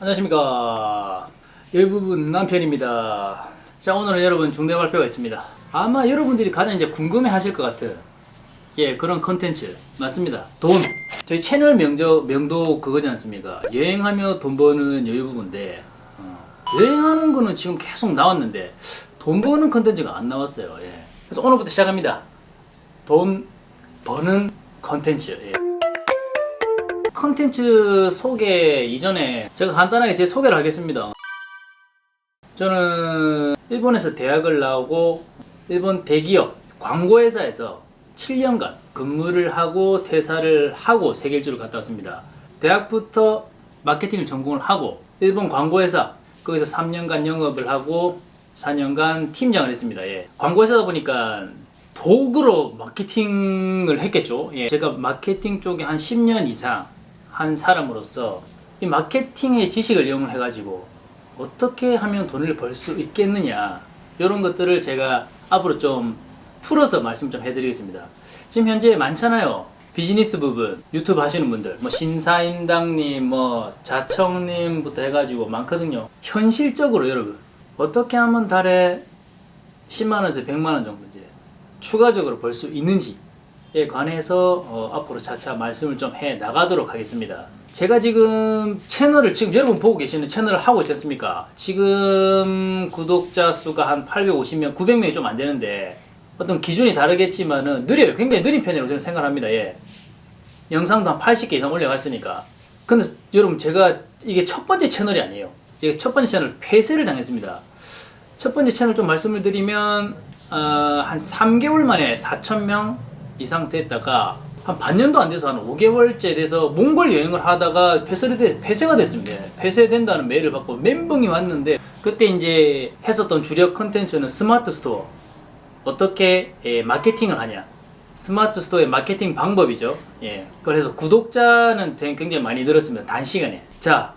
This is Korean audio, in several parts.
안녕하십니까. 여유부부 남편입니다. 자 오늘은 여러분 중대 발표가 있습니다. 아마 여러분들이 가장 이제 궁금해 하실 것 같은 예 그런 컨텐츠. 맞습니다. 돈. 저희 채널 명저, 명도 그거지 않습니까? 여행하며 돈 버는 여유부부인데 어, 여행하는 거는 지금 계속 나왔는데 돈 버는 컨텐츠가 안 나왔어요. 예. 그래서 오늘부터 시작합니다. 돈 버는 컨텐츠. 예. 컨텐츠 소개 이전에 제가 간단하게 제 소개를 하겠습니다. 저는 일본에서 대학을 나오고 일본 대기업 광고회사에서 7년간 근무를 하고 퇴사를 하고 세계일주를 갔다 왔습니다. 대학부터 마케팅을 전공을 하고 일본 광고회사 거기서 3년간 영업을 하고 4년간 팀장을 했습니다. 예. 광고회사다 보니까 도구로 마케팅을 했겠죠. 예. 제가 마케팅 쪽에 한 10년 이상 한 사람으로서 이 마케팅의 지식을 이용해 가지고 어떻게 하면 돈을 벌 수 있겠느냐 이런 것들을 제가 앞으로 좀 풀어서 말씀 좀 해드리겠습니다. 지금 현재 많잖아요. 비즈니스 부분 유튜브 하시는 분들 뭐 신사임당님 뭐 자청님부터 해가지고 많거든요. 현실적으로 여러분 어떻게 하면 달에 10만원에서 100만원 정도 이제 추가적으로 벌 수 있는지 에 관해서 어, 앞으로 차차 말씀을 좀 해 나가도록 하겠습니다. 제가 지금 채널을 지금 여러분 보고 계시는 채널을 하고 있지 않습니까? 지금 구독자 수가 한 850명, 900명이 좀 안 되는데 어떤 기준이 다르겠지만은 느려요. 굉장히 느린 편이라고 저는 생각합니다. 예. 영상도 한 80개 이상 올려갔으니까. 근데 여러분 제가 이게 첫 번째 채널이 아니에요. 제가 첫 번째 채널 폐쇄를 당했습니다. 첫 번째 채널 좀 말씀을 드리면 어, 한 3개월 만에 4,000명 이상 됐다가 한 반년도 안 돼서 한 5개월째 돼서 몽골 여행을 하다가 폐쇄 폐쇄가 됐습니다. 폐쇄된다는 메일을 받고 멘붕이 왔는데 그때 이제 했었던 주력 컨텐츠는 Smart Store 어떻게 예, 마케팅을 하냐 Smart Store의 마케팅 방법이죠. 예. 그래서 구독자는 굉장히 많이 늘었습니다. 단시간에. 자,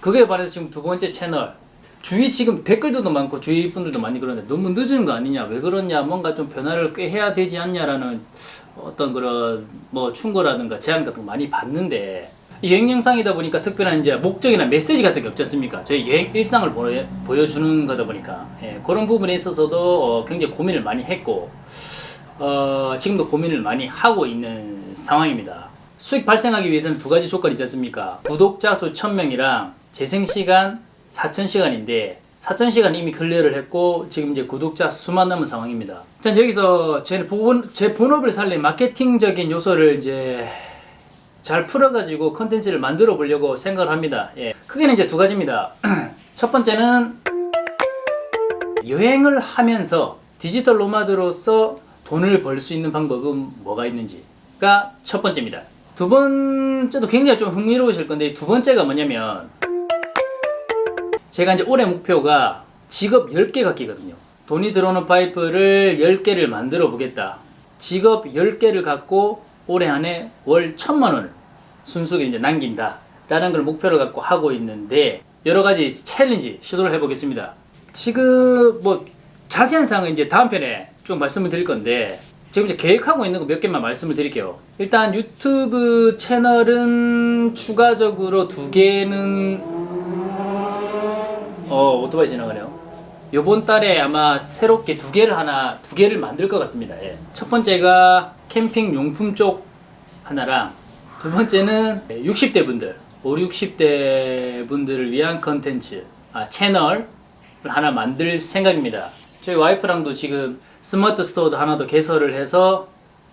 그거에 반해서 지금 두 번째 채널 주위 지금 댓글들도 많고 주위 분들도 많이 그러는데 너무 늦은 거 아니냐 왜 그러냐 뭔가 좀 변화를 꽤 해야 되지 않냐라는 어떤 그런 뭐 충고라든가 제안 같은 거 많이 받는데 여행 영상이다 보니까 특별한 이제 목적이나 메시지 같은 게 없지 않습니까? 저희 여행 일상을 보여, 주는 거다 보니까 예, 그런 부분에 있어서도 어, 굉장히 고민을 많이 했고 어, 지금도 고민을 많이 하고 있는 상황입니다. 수익 발생하기 위해서는 두 가지 조건이 있지 않습니까? 구독자 수 1000명이랑 재생시간 4,000시간인데 4,000시간 이미 클리어를 했고 지금 이제 구독자 수만 남은 상황입니다. 자 여기서 제, 본, 제 본업을 살린 마케팅적인 요소를 이제 잘 풀어가지고 컨텐츠를 만들어 보려고 생각을 합니다. 예. 크게는 이제 두 가지입니다. 첫 번째는 여행을 하면서 디지털 노마드로서 돈을 벌 수 있는 방법은 뭐가 있는지가 첫 번째입니다. 두 번째도 굉장히 좀 흥미로우실 건데 두 번째가 뭐냐면 제가 이제 올해 목표가 직업 10개 갖기거든요. 돈이 들어오는 파이프를 10개를 만들어 보겠다. 직업 10개를 갖고 올해 안에 월 천만 원을 순수하게 이제 남긴다. 라는 걸 목표로 갖고 하고 있는데 여러 가지 챌린지 시도를 해보겠습니다. 지금 뭐 자세한 사항은 이제 다음 편에 좀 말씀을 드릴 건데 지금 이제 계획하고 있는 거 몇 개만 말씀을 드릴게요. 일단 유튜브 채널은 추가적으로 두 개는 어 오토바이 지나가네요. 요번 달에 아마 새롭게 두 개를 하나 두 개를 만들 것 같습니다. 예. 첫 번째가 캠핑 용품 쪽 하나랑 두 번째는 60대 분들 5, 60대 분들을 위한 컨텐츠 아, 채널을 하나 만들 생각입니다. 저희 와이프랑도 지금 Smart Store도 하나 더 개설을 해서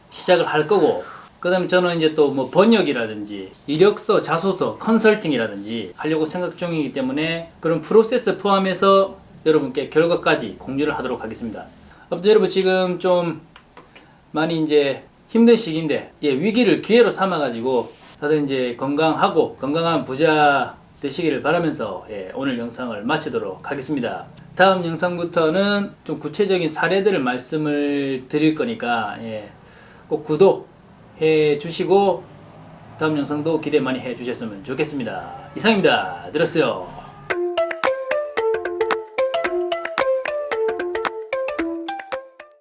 시작을 할 거고 그 다음에 저는 이제 또 뭐 번역이라든지 이력서, 자소서, 컨설팅이라든지 하려고 생각 중이기 때문에 그런 프로세스 포함해서 여러분께 결과까지 공유를 하도록 하겠습니다. 아무튼 여러분 지금 좀 많이 이제 힘든 시기인데 예, 위기를 기회로 삼아가지고 다들 이제 건강하고 건강한 부자 되시기를 바라면서 예, 오늘 영상을 마치도록 하겠습니다. 다음 영상부터는 좀 구체적인 사례들을 말씀을 드릴 거니까 예, 꼭 구독 해 주시고 다음 영상도 기대 많이 해 주셨으면 좋겠습니다. 이상입니다. 들었어요.